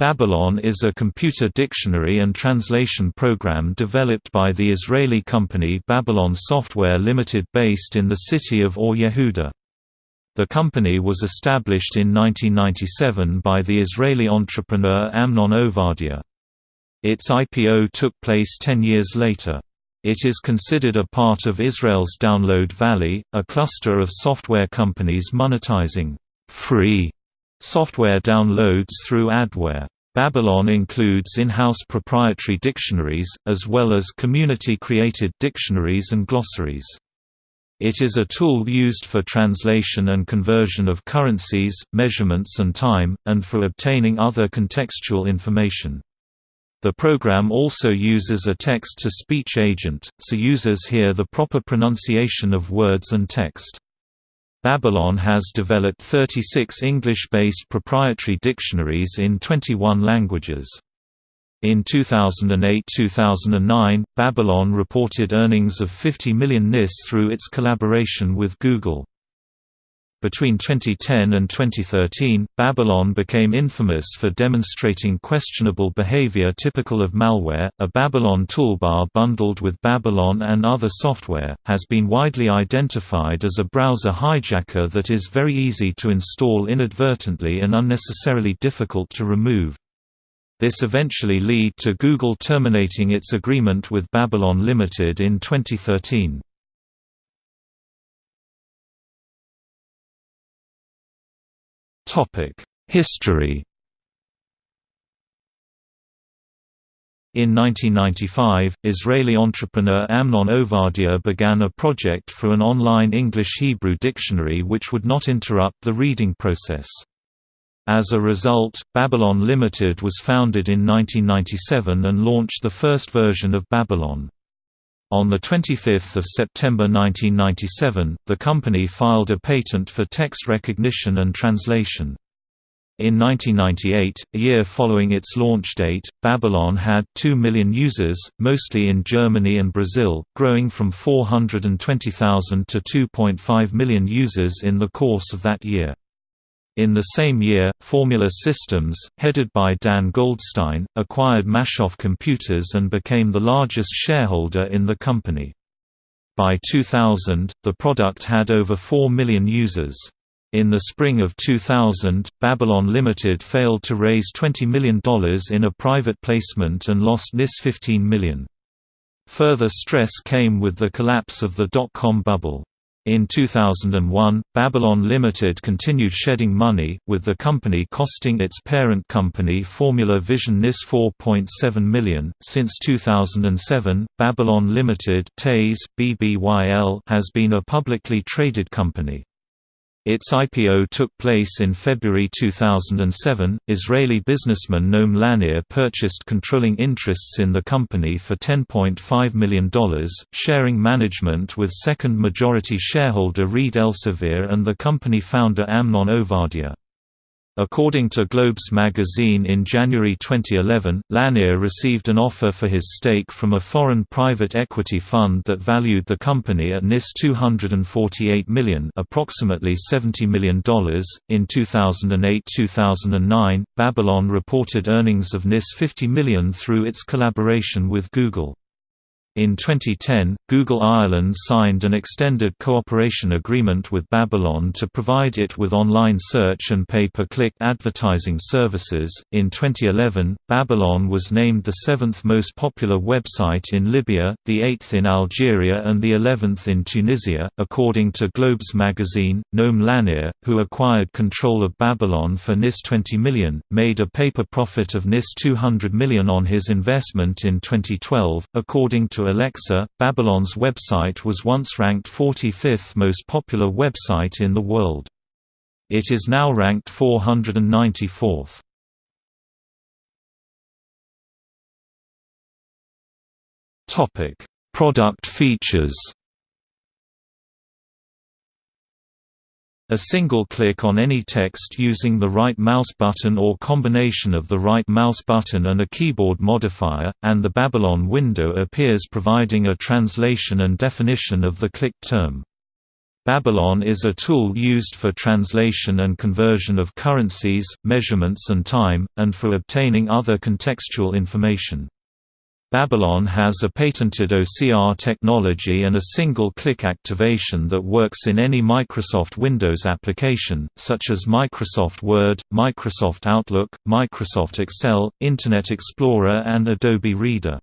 Babylon is a computer dictionary and translation program developed by the Israeli company Babylon Software Limited based in the city of Or Yehuda. The company was established in 1997 by the Israeli entrepreneur Amnon Ovadia. Its IPO took place ten years later. It is considered a part of Israel's Download Valley, a cluster of software companies monetizing free Software downloads through adware. Babylon includes in-house proprietary dictionaries, as well as community-created dictionaries and glossaries. It is a tool used for translation and conversion of currencies, measurements and time, and for obtaining other contextual information. The program also uses a text-to-speech agent, so users hear the proper pronunciation of words and text. Babylon has developed 36 English-based proprietary dictionaries in 21 languages. In 2008–2009, Babylon reported earnings of 50 million NIS through its collaboration with Google. Between 2010 and 2013, Babylon became infamous for demonstrating questionable behavior typical of malware. A Babylon toolbar bundled with Babylon and other software has been widely identified as a browser hijacker that is very easy to install inadvertently and unnecessarily difficult to remove. This eventually led to Google terminating its agreement with Babylon Limited in 2013. History In 1995, Israeli entrepreneur Amnon Ovadia began a project for an online English-Hebrew dictionary which would not interrupt the reading process. As a result, Babylon Limited was founded in 1997 and launched the first version of Babylon. On 25 September 1997, the company filed a patent for text recognition and translation. In 1998, a year following its launch date, Babylon had 2 million users, mostly in Germany and Brazil, growing from 420,000 to 2.5 million users in the course of that year. In the same year, Formula Systems, headed by Dan Goldstein, acquired Mashov Computers and became the largest shareholder in the company. By 2000, the product had over 4 million users. In the spring of 2000, Babylon Limited failed to raise $20 million in a private placement and lost NIS 15 million. Further stress came with the collapse of the dot-com bubble. In 2001, Babylon Limited continued shedding money, with the company costing its parent company Formula Vision NIS 4.7 million. Since 2007, Babylon Limited BBYL has been a publicly traded company. Its IPO took place in February 2007. Israeli businessman Noam Lanir purchased controlling interests in the company for $10.5 million, sharing management with second majority shareholder Reed Elsevier and the company founder Amnon Ovadia. According to Globes magazine in January 2011, Lanir received an offer for his stake from a foreign private equity fund that valued the company at NIS 248 million, approximately $70 million. In 2008-2009, Babylon reported earnings of NIS 50 million through its collaboration with Google. In 2010, Google Ireland signed an extended cooperation agreement with Babylon to provide it with online search and pay per click advertising services. In 2011, Babylon was named the seventh most popular website in Libya, the eighth in Algeria, and the eleventh in Tunisia, according to Globes magazine. Noam Lanir, who acquired control of Babylon for NIS 20 million, made a paper profit of NIS 200 million on his investment in 2012, according to Alexa, Babylon's website was once ranked 45th most popular website in the world. It is now ranked 494th. Topic: Product features. A single click on any text using the right mouse button or combination of the right mouse button and a keyboard modifier, and the Babylon window appears providing a translation and definition of the clicked term. Babylon is a tool used for translation and conversion of currencies, measurements and time, and for obtaining other contextual information. Babylon has a patented OCR technology and a single-click activation that works in any Microsoft Windows application, such as Microsoft Word, Microsoft Outlook, Microsoft Excel, Internet Explorer and Adobe Reader.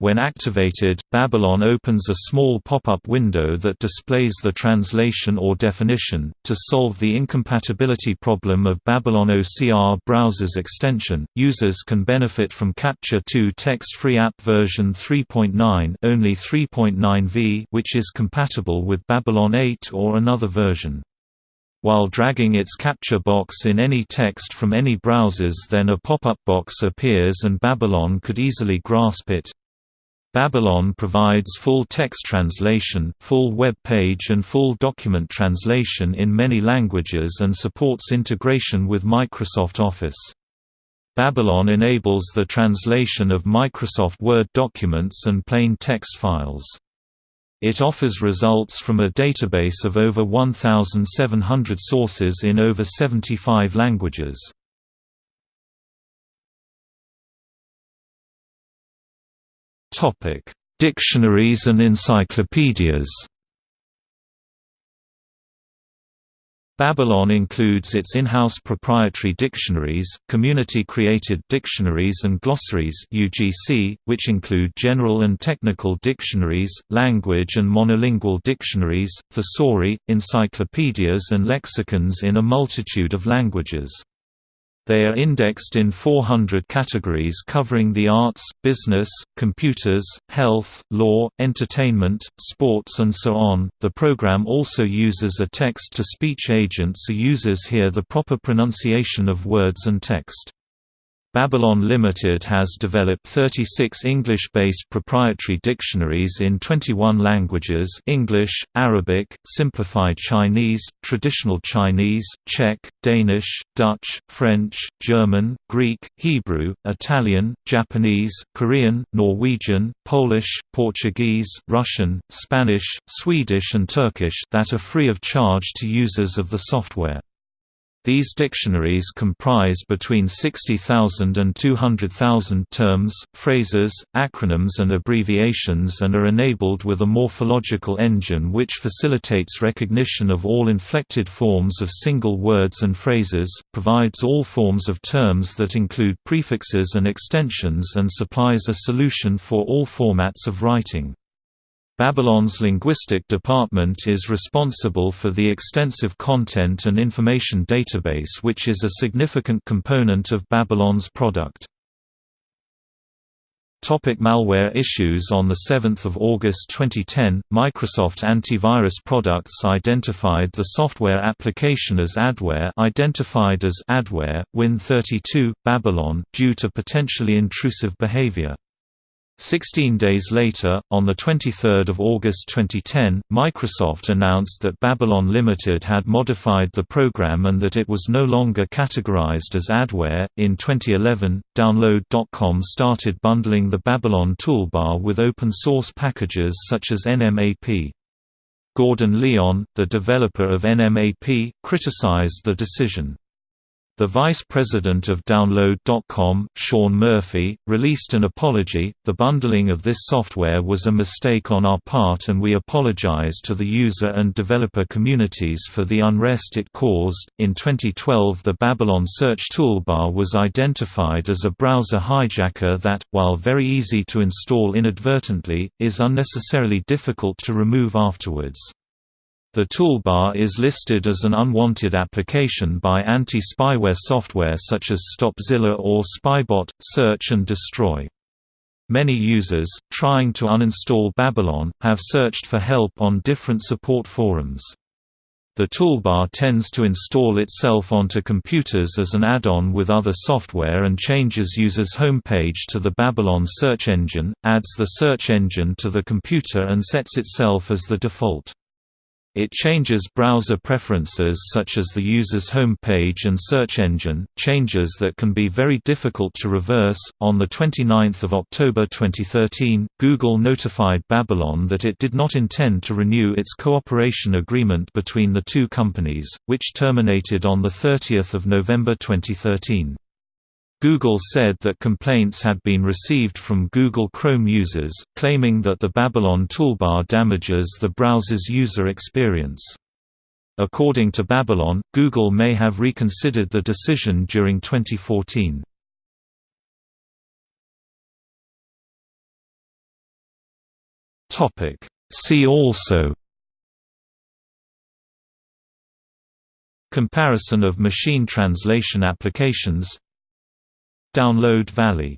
When activated, Babylon opens a small pop-up window that displays the translation or definition. To solve the incompatibility problem of Babylon OCR browser's extension, users can benefit from Capture 2 text-free app version 3.9 only 3.9v which is compatible with Babylon 8 or another version. While dragging its capture box in any text from any browsers then a pop-up box appears and Babylon could easily grasp it. Babylon provides full text translation, full web page and full document translation in many languages and supports integration with Microsoft Office. Babylon enables the translation of Microsoft Word documents and plain text files. It offers results from a database of over 1,700 sources in over 75 languages. Topic: Dictionaries and encyclopedias. Babylon includes its in-house proprietary dictionaries, community-created dictionaries and glossaries UGC, which include general and technical dictionaries, language and monolingual dictionaries, thesauri, encyclopedias and lexicons in a multitude of languages. They are indexed in 400 categories covering the arts, business, computers, health, law, entertainment, sports and so on. The program also uses a text-to-speech agent so users hear the proper pronunciation of words and text. Babylon Limited has developed 36 English-based proprietary dictionaries in 21 languages English, Arabic, Simplified Chinese, Traditional Chinese, Czech, Danish, Dutch, French, German, Greek, Hebrew, Italian, Japanese, Korean, Norwegian, Polish, Portuguese, Russian, Spanish, Swedish and Turkish that are free of charge to users of the software. These dictionaries comprise between 60,000 and 200,000 terms, phrases, acronyms and abbreviations and are enabled with a morphological engine which facilitates recognition of all inflected forms of single words and phrases, provides all forms of terms that include prefixes and extensions and supplies a solution for all formats of writing. Babylon's linguistic department is responsible for the extensive content and information database which is a significant component of Babylon's product. Topic malware issues On 7 August 2010, Microsoft antivirus products identified the software application as adware identified as adware, Win32, Babylon, due to potentially intrusive behavior. Sixteen days later, on 23 August 2010, Microsoft announced that Babylon Limited had modified the program and that it was no longer categorized as adware. In 2011, Download.com started bundling the Babylon toolbar with open source packages such as NMAP. Gordon Lyon, the developer of NMAP, criticized the decision. The vice president of Download.com, Sean Murphy, released an apology. The bundling of this software was a mistake on our part and we apologize to the user and developer communities for the unrest it caused. In 2012, the Babylon search toolbar was identified as a browser hijacker that, while very easy to install inadvertently, is unnecessarily difficult to remove afterwards. The toolbar is listed as an unwanted application by anti-spyware software such as Stopzilla or Spybot, Search and Destroy. Many users, trying to uninstall Babylon, have searched for help on different support forums. The toolbar tends to install itself onto computers as an add-on with other software and changes users' homepage to the Babylon search engine, adds the search engine to the computer and sets itself as the default. It changes browser preferences such as the user's home page and search engine, changes that can be very difficult to reverse. On the 29th of October 2013, Google notified Babylon that it did not intend to renew its cooperation agreement between the two companies, which terminated on the 30th of November 2013. Google said that complaints had been received from Google Chrome users, claiming that the Babylon toolbar damages the browser's user experience. According to Babylon, Google may have reconsidered the decision during 2014. See also Comparison of machine translation applications Download Valley